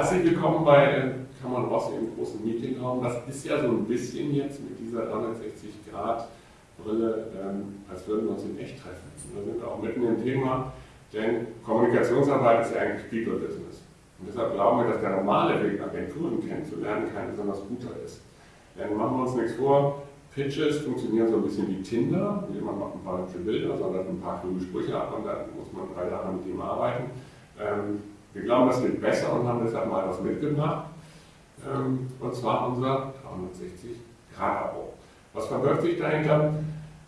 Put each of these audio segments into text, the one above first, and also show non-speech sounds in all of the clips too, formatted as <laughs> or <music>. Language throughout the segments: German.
Herzlich willkommen bei Kammern Rossi im großen Meetingraum. Das ist ja so ein bisschen jetzt mit dieser 360-Grad-Brille, ähm, als würden wir uns in echt treffen. Wir sind auch mitten im Thema, denn Kommunikationsarbeit ist ja eigentlich People-Business. Und deshalb glauben wir, dass der normale Weg, Agenturen kennenzulernen, kein besonders guter ist. Denn machen wir uns nichts vor, Pitches funktionieren so ein bisschen wie Tinder. Jemand macht ein paar hübsche Bilder, sondern ein paar kluge Sprüche ab und dann muss man drei Jahre mit ihm arbeiten. Ähm, wir glauben, das geht besser und haben deshalb mal was mitgebracht. Ähm, und zwar unser 360-Grad-Abo. Was verbirgt sich dahinter?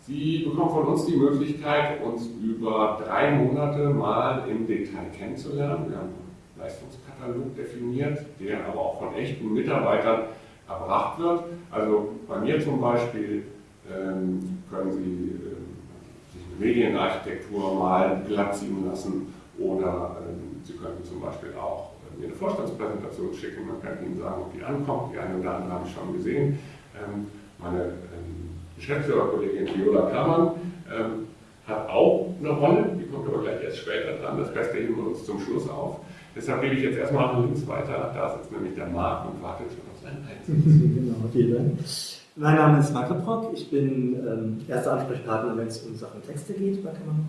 Sie bekommen von uns die Möglichkeit, uns über drei Monate mal im Detail kennenzulernen. Wir haben einen Leistungskatalog definiert, der aber auch von echten Mitarbeitern erbracht wird. Also bei mir zum Beispiel ähm, können Sie äh, sich eine Medienarchitektur mal glatt ziehen lassen oder ähm, Sie können zum Beispiel auch äh, mir eine Vorstandspräsentation schicken. Man kann Ihnen sagen, ob die ankommt. Die eine oder andere habe ich schon gesehen. Ähm, meine ähm, Geschäftsführerkollegin Viola Kammann ähm, hat auch eine Rolle, die kommt aber gleich erst später dran. Das Beste heben wir uns zum Schluss auf. Deshalb gebe ich jetzt erstmal links weiter. Da sitzt nämlich der Marc und wartet schon auf seinen Einsatz. <laughs> genau, vielen Dank. Mein Name ist Marc Leprock. Ich bin ähm, erster Ansprechpartner, wenn es um Sachen Texte geht bei Kammer ähm,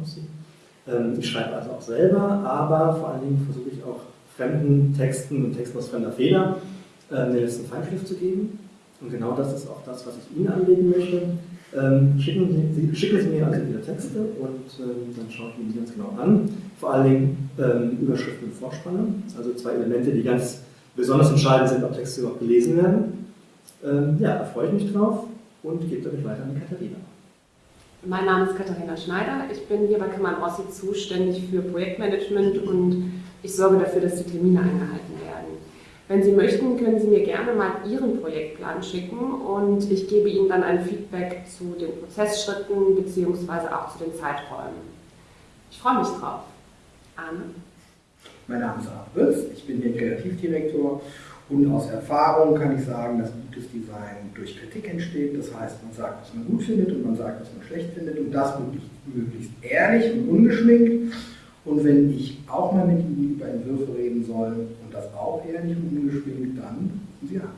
Ich schreibe also auch selber, aber vor allen Dingen versuche ich auch fremden Texten und Texten aus fremder Feder äh, den letzten Feinschliff zu geben. Und genau das ist auch das, was ich Ihnen anlegen möchte. Ähm, schicken, Sie, schicken Sie mir also Ihre Texte und ähm, dann schaue ich Ihnen die ganz genau an. Vor allen Dingen ähm, Überschriften und Vorspanne, also zwei Elemente, die ganz besonders entscheidend sind, ob Texte überhaupt gelesen werden. Ähm, ja, da freue ich mich drauf und gebe damit weiter an Katharina. Mein Name ist Katharina Schneider. Ich bin hier bei Kammern Rossi zuständig für Projektmanagement und ich sorge dafür, dass die Termine eingehalten werden. Wenn Sie möchten, können Sie mir gerne mal Ihren Projektplan schicken und ich gebe Ihnen dann ein Feedback zu den Prozessschritten bzw. auch zu den Zeiträumen. Ich freue mich drauf. Arne? Mein Name ist Arne Witz, ich bin hier Kreativdirektor und aus Erfahrung kann ich sagen, dass gutes Design durch Kritik entsteht. Das heißt, man sagt, was man gut findet und man sagt, was man schlecht findet und das möglichst, möglichst ehrlich und ungeschminkt. Und wenn ich auch mal mit Ihnen über Entwürfe reden soll und das auch ehrlich und ungeschminkt, dann rufen Sie an.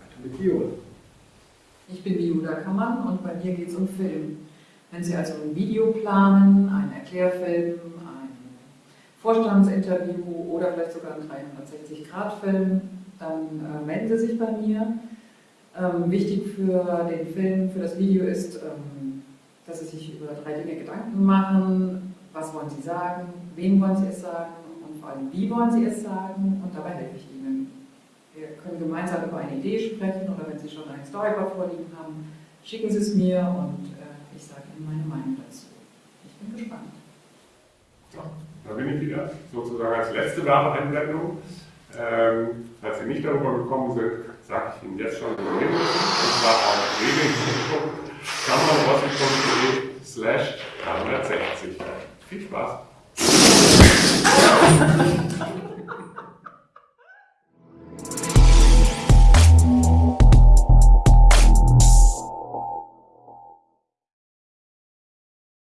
Weiter mit Viola. Ich bin Viola Kammann und bei mir geht es um Film. Wenn Sie also ein Video planen, einen Erklärfilm, ein Vorstandsinterview oder vielleicht sogar einen 360-Grad-Film, dann äh, melden Sie sich bei mir. Ähm, wichtig für den Film, für das Video ist, ähm, dass Sie sich über drei Dinge Gedanken machen, was wollen Sie sagen, wem wollen Sie es sagen und vor allem wie wollen Sie es sagen und dabei helfe ich Ihnen. Wir können gemeinsam über eine Idee sprechen oder wenn Sie schon ein Storyboard vorliegen haben, schicken Sie es mir und äh, ich sage Ihnen meine Meinung dazu. Ich bin gespannt. Ja, da bin ich wieder, sozusagen als letzte Werbeeinblendung. Ähm, falls Sie nicht darüber gekommen sind, sage ich Ihnen jetzt schon, wo wir und zwar auf www.kammerrossi.de slash 360. Viel Spaß!